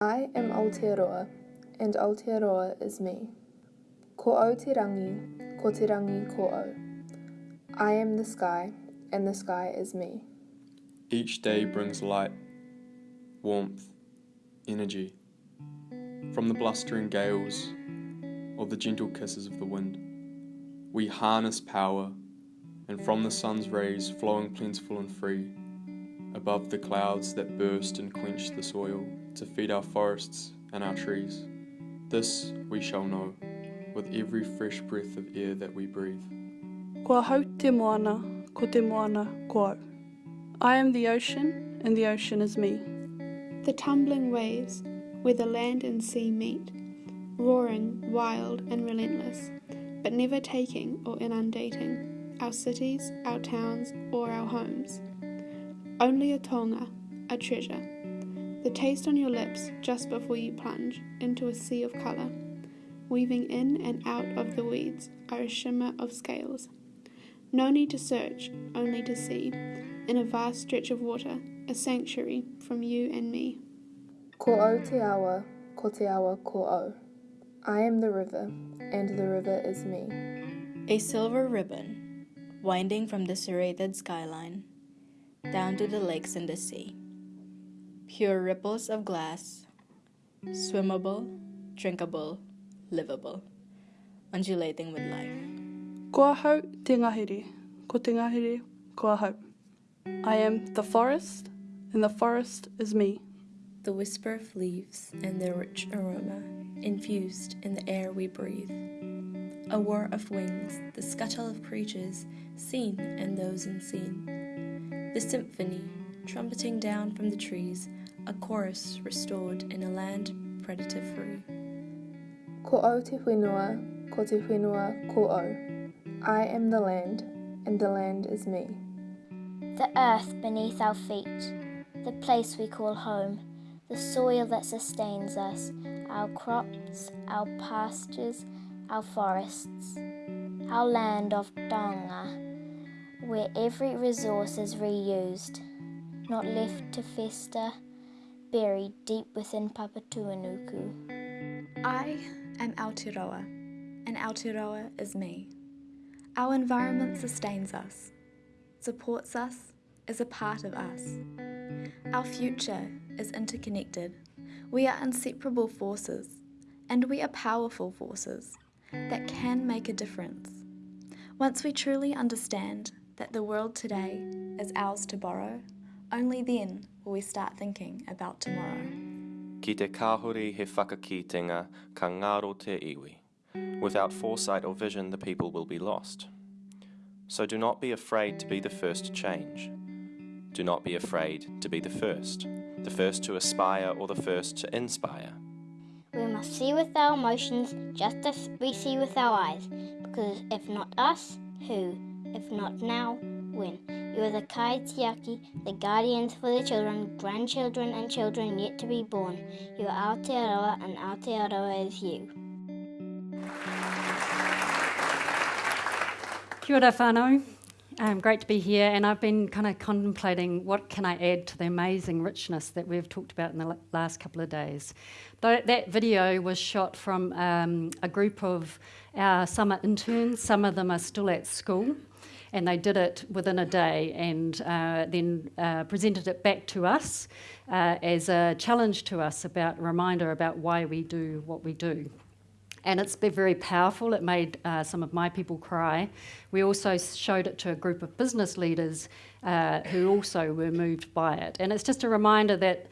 I am Aotearoa, and Aotearoa is me. Ko au te rangi, ko te rangi ko au. I am the sky, and the sky is me. Each day brings light, warmth, energy. From the blustering gales or the gentle kisses of the wind, we harness power, and from the sun's rays flowing plentiful and free, above the clouds that burst and quench the soil to feed our forests and our trees. This we shall know with every fresh breath of air that we breathe. Ko au te moana, ko te moana ko. I am the ocean, and the ocean is me. The tumbling waves, where the land and sea meet, roaring, wild, and relentless, but never taking or inundating our cities, our towns, or our homes. Only a taonga, a treasure. The taste on your lips just before you plunge into a sea of colour. Weaving in and out of the weeds are a shimmer of scales. No need to search, only to see, in a vast stretch of water, a sanctuary from you and me. Ko au te awa, ko te awa ko au. I am the river, and the river is me. A silver ribbon, winding from the serrated skyline, down to the lakes and the sea. Pure ripples of glass, swimmable, drinkable, livable, undulating with life. Ko au te ngahere, ko te ngahere kua. I am the forest, and the forest is me. The whisper of leaves and their rich aroma infused in the air we breathe. A whir of wings, the scuttle of creatures seen and those unseen. The symphony, trumpeting down from the trees, a chorus restored in a land predator free. Ko au te whenua, ko te whenua ko au. I am the land, and the land is me. The earth beneath our feet, the place we call home, the soil that sustains us, our crops, our pastures, our forests, our land of taonga, where every resource is reused, not left to fester, buried deep within Papatuanuku. I am Aotearoa, and Aotearoa is me. Our environment sustains us, supports us, is a part of us. Our future is interconnected. We are inseparable forces, and we are powerful forces that can make a difference. Once we truly understand that the world today is ours to borrow, only then will we start thinking about tomorrow. Ki te kāhore he whakakitenga ka ngaro te iwi. Without foresight or vision, the people will be lost. So do not be afraid to be the first to change. Do not be afraid to be the first, the first to aspire or the first to inspire. See with our emotions just as we see with our eyes, because if not us, who? If not now, when? You are the Kai kaitiaki, the guardians for the children, grandchildren, and children yet to be born. You are Aotearoa, and Aotearoa is you. Kia ora whānau. Um, great to be here, and I've been kind of contemplating what can I add to the amazing richness that we've talked about in the last couple of days. That, that video was shot from um, a group of our summer interns. Some of them are still at school, and they did it within a day, and uh, then uh, presented it back to us uh, as a challenge to us about a reminder about why we do what we do and it's been very powerful. It made uh, some of my people cry. We also showed it to a group of business leaders uh, who also were moved by it. And it's just a reminder that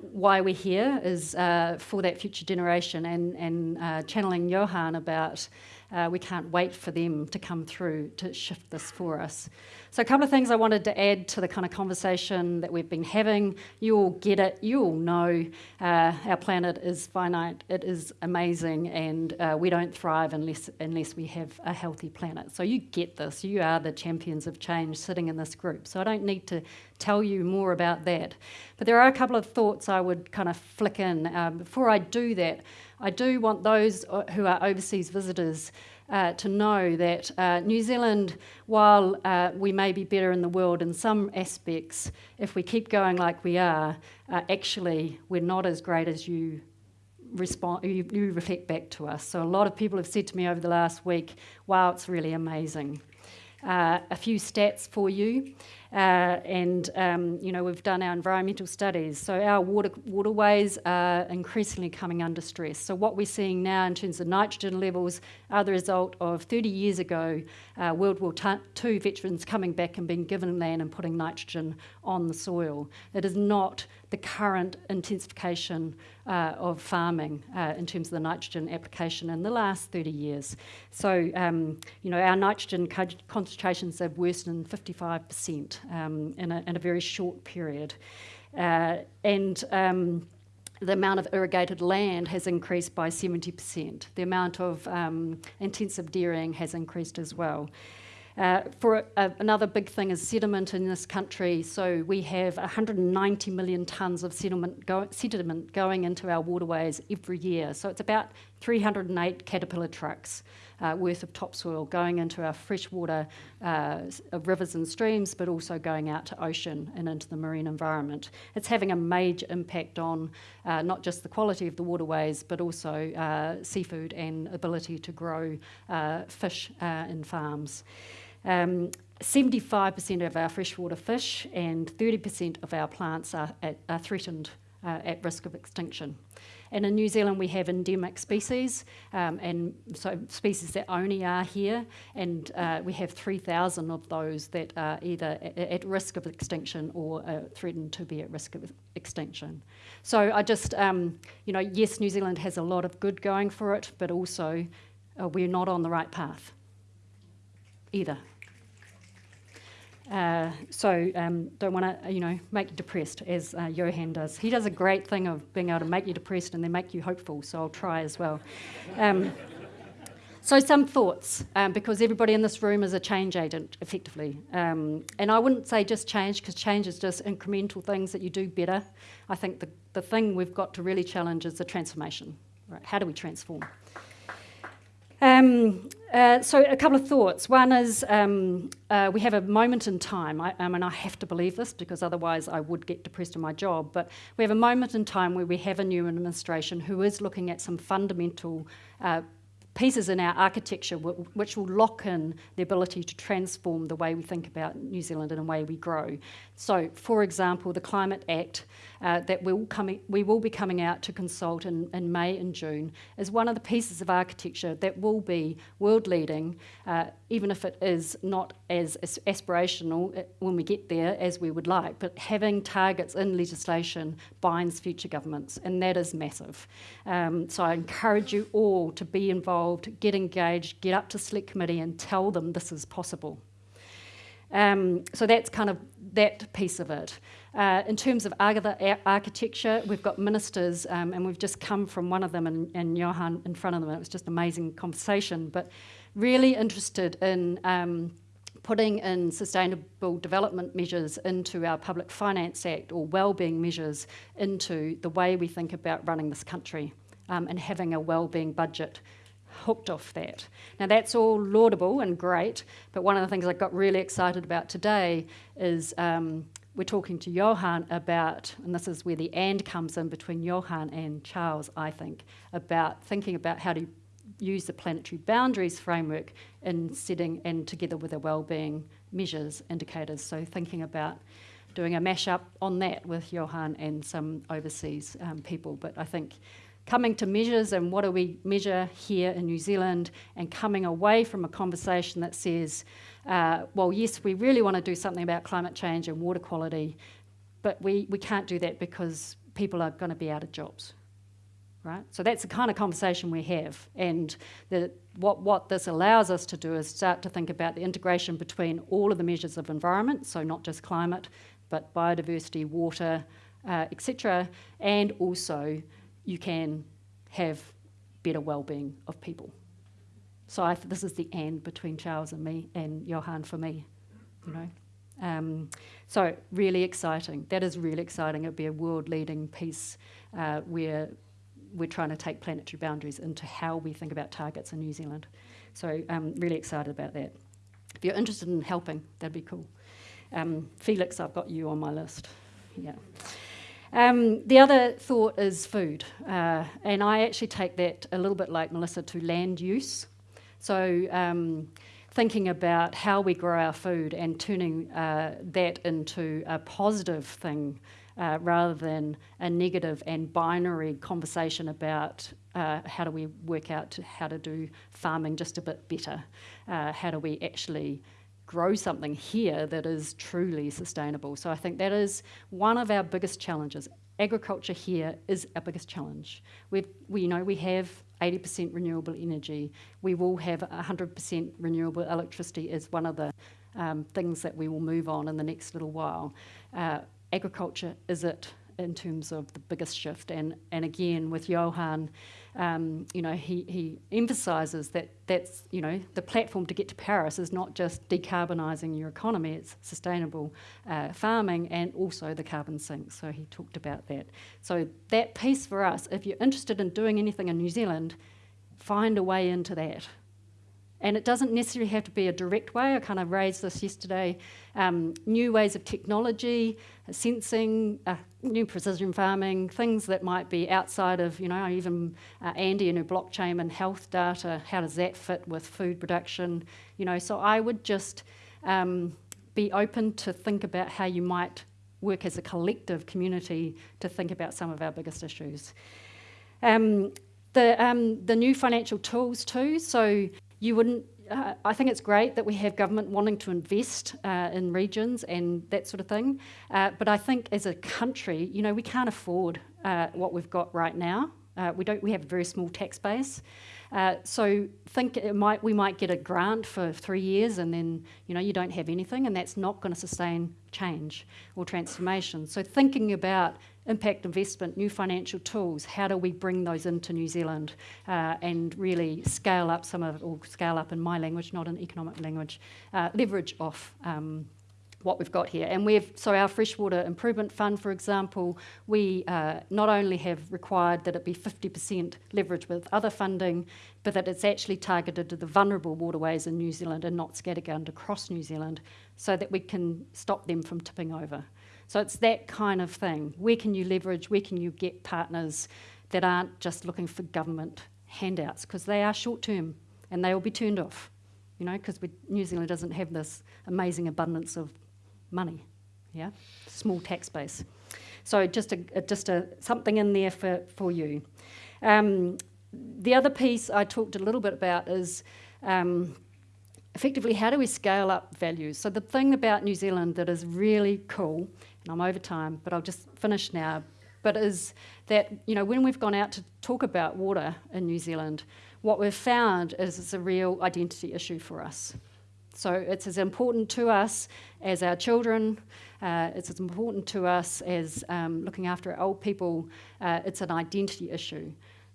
why we're here is uh, for that future generation and, and uh, channeling Johan about uh, we can't wait for them to come through to shift this for us. So a couple of things I wanted to add to the kind of conversation that we've been having. You all get it. You all know uh, our planet is finite. It is amazing, and uh, we don't thrive unless unless we have a healthy planet. So you get this. You are the champions of change sitting in this group. So I don't need to tell you more about that. But there are a couple of thoughts I would kind of flick in. Um, before I do that, I do want those uh, who are overseas visitors uh, to know that uh, New Zealand, while uh, we may be better in the world in some aspects, if we keep going like we are, uh, actually we're not as great as you respond you, you reflect back to us. So a lot of people have said to me over the last week, "Wow, it's really amazing." Uh, a few stats for you. Uh, and um, you know we've done our environmental studies, so our water, waterways are increasingly coming under stress. So what we're seeing now in terms of nitrogen levels are the result of 30 years ago uh, World War II veterans coming back and being given land and putting nitrogen on the soil. It is not the current intensification uh, of farming uh, in terms of the nitrogen application in the last 30 years. So, um, you know, our nitrogen concentrations have worsened 55% um, in, a, in, a, very short period. Uh, and um, the amount of irrigated land has increased by 70%. The amount of um, intensive dairying has increased as well. Uh, for a, another big thing is sediment in this country. So we have 190 million tonnes of sediment, go, sediment going into our waterways every year. So it's about 308 caterpillar trucks uh, worth of topsoil going into our freshwater uh, rivers and streams, but also going out to ocean and into the marine environment. It's having a major impact on uh, not just the quality of the waterways, but also uh, seafood and ability to grow uh, fish uh, in farms. Um, 75% of our freshwater fish and 30% of our plants are, at, are threatened at risk of extinction. And in New Zealand, we have endemic species, um, and so species that only are here, and uh, we have 3,000 of those that are either at risk of extinction or uh, threatened to be at risk of extinction. So I just, um, you know, yes, New Zealand has a lot of good going for it, but also uh, we're not on the right path either. Uh, so um, don't want to, you know, make you depressed as uh, Johan does. He does a great thing of being able to make you depressed and then make you hopeful. So I'll try as well. Um, so some thoughts, um, because everybody in this room is a change agent, effectively. Um, and I wouldn't say just change, because change is just incremental things that you do better. I think the, the thing we've got to really challenge is the transformation. Right? How do we transform? Um, uh, so a couple of thoughts. One is um, uh, we have a moment in time. I, I mean, I have to believe this because otherwise I would get depressed in my job. But we have a moment in time where we have a new administration who is looking at some fundamental uh, pieces in our architecture which will lock in the ability to transform the way we think about New Zealand and the way we grow. So, for example, the Climate Act uh, that we'll coming, we will be coming out to consult in, in May and June is one of the pieces of architecture that will be world leading, uh, even if it is not as, as aspirational uh, when we get there as we would like. But having targets in legislation binds future governments, and that is massive. Um, so I encourage you all to be involved, get engaged, get up to Select Committee and tell them this is possible. Um, so that's kind of that piece of it. Uh, in terms of architecture, we've got ministers, um, and we've just come from one of them, and, and Johan in front of them. and It was just an amazing conversation, but really interested in um, putting in sustainable development measures into our Public Finance Act or wellbeing measures into the way we think about running this country um, and having a wellbeing budget hooked off that. Now, that's all laudable and great, but one of the things I got really excited about today is um, we're talking to Johan about, and this is where the and comes in between Johan and Charles, I think, about thinking about how to use the planetary boundaries framework in setting and together with the wellbeing measures indicators. So thinking about doing a mashup on that with Johan and some overseas um, people. But I think coming to measures and what do we measure here in New Zealand and coming away from a conversation that says, uh, well, yes, we really want to do something about climate change and water quality, but we, we can't do that because people are going to be out of jobs. Right? So that's the kind of conversation we have. And the, what, what this allows us to do is start to think about the integration between all of the measures of environment, so not just climate, but biodiversity, water, uh, etc., and also you can have better well-being of people. So I, this is the and between Charles and me and Johan for me, you know. Um, so really exciting. That is really exciting. It'd be a world-leading piece uh, where we're trying to take planetary boundaries into how we think about targets in New Zealand. So I'm um, really excited about that. If you're interested in helping, that'd be cool. Um, Felix, I've got you on my list. Yeah. Um, the other thought is food, uh, and I actually take that a little bit like Melissa to land use. So, um, thinking about how we grow our food and turning uh, that into a positive thing uh, rather than a negative and binary conversation about uh, how do we work out how to do farming just a bit better? Uh, how do we actually grow something here that is truly sustainable. So I think that is one of our biggest challenges. Agriculture here is our biggest challenge. We've, we you know we have 80% renewable energy. We will have 100% renewable electricity as one of the um, things that we will move on in the next little while. Uh, agriculture is it in terms of the biggest shift. And, and again, with Johan, um, you know, he, he emphasises that that's, you know, the platform to get to Paris is not just decarbonising your economy, it's sustainable uh, farming and also the carbon sink. So he talked about that. So that piece for us, if you're interested in doing anything in New Zealand, find a way into that. And it doesn't necessarily have to be a direct way. I kind of raised this yesterday. Um, new ways of technology, sensing, uh, new precision farming, things that might be outside of, you know, even uh, Andy and her blockchain and health data. How does that fit with food production? You know, so I would just um, be open to think about how you might work as a collective community to think about some of our biggest issues. Um, the, um, the new financial tools too. So you wouldn't. Uh, I think it's great that we have government wanting to invest uh, in regions and that sort of thing. Uh, but I think as a country, you know, we can't afford uh, what we've got right now. Uh, we don't. We have a very small tax base. Uh, so think it might we might get a grant for three years and then you know you don't have anything and that's not going to sustain change or transformation. So thinking about impact investment, new financial tools, how do we bring those into New Zealand uh, and really scale up some of or scale up in my language, not in economic language, uh, leverage off um, what we've got here. And we've, so our freshwater improvement fund, for example, we uh, not only have required that it be 50% leverage with other funding, but that it's actually targeted to the vulnerable waterways in New Zealand and not scattergun across New Zealand so that we can stop them from tipping over. So it's that kind of thing. Where can you leverage, where can you get partners that aren't just looking for government handouts, because they are short term and they will be turned off, you know, because New Zealand doesn't have this amazing abundance of money, yeah, small tax base. So just a, a just a something in there for for you. Um, the other piece I talked a little bit about is. Um, effectively, how do we scale up values? So, the thing about New Zealand that is really cool, and I'm over time, but I'll just finish now, but is that, you know, when we've gone out to talk about water in New Zealand, what we've found is it's a real identity issue for us. So it's as important to us as our children, uh, it's as important to us as um, looking after old people. Uh, it's an identity issue.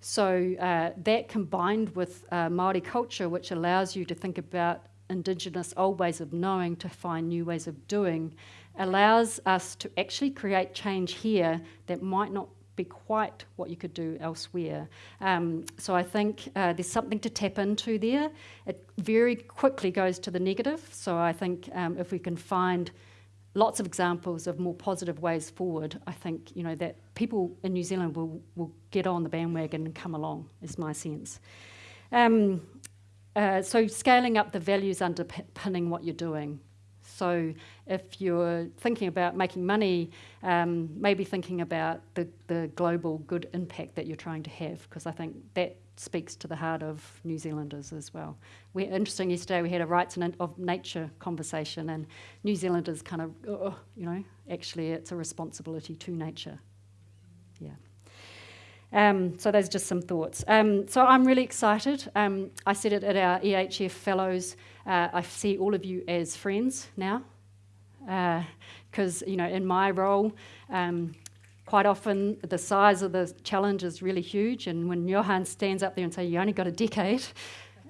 So uh, that combined with uh, Māori culture, which allows you to think about Indigenous old ways of knowing to find new ways of doing, allows us to actually create change here that might not be quite what you could do elsewhere. Um, so I think uh, there's something to tap into there. It very quickly goes to the negative. So I think um, if we can find lots of examples of more positive ways forward, I think you know that people in New Zealand will will get on the bandwagon and come along. Is my sense. Um, uh, so scaling up the values underpinning what you're doing. So if you're thinking about making money, um, maybe thinking about the, the global good impact that you're trying to have, because I think that speaks to the heart of New Zealanders as well. We interesting yesterday we had a rights and of nature conversation, and New Zealanders kind of, oh, you know, actually it's a responsibility to nature. Yeah. Um, so those are just some thoughts. Um, so I'm really excited. Um, I said it at our EHF Fellows. Uh, I see all of you as friends now, because uh, you know in my role, um, quite often the size of the challenge is really huge. And when Johan stands up there and say, "You only got a decade,"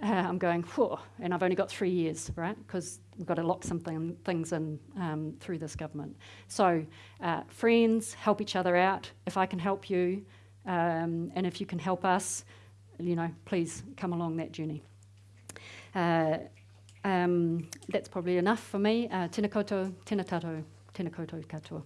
uh, I'm going, "Whoa!" And I've only got three years, right? Because we've got to lock some things in um, through this government. So, uh, friends, help each other out. If I can help you, Um, and if you can help us, you know, please come along that journey. Uh, um, that's probably enough for me. Uh, tēnā koutou, tēnā tātou, tēnā koutou katoa.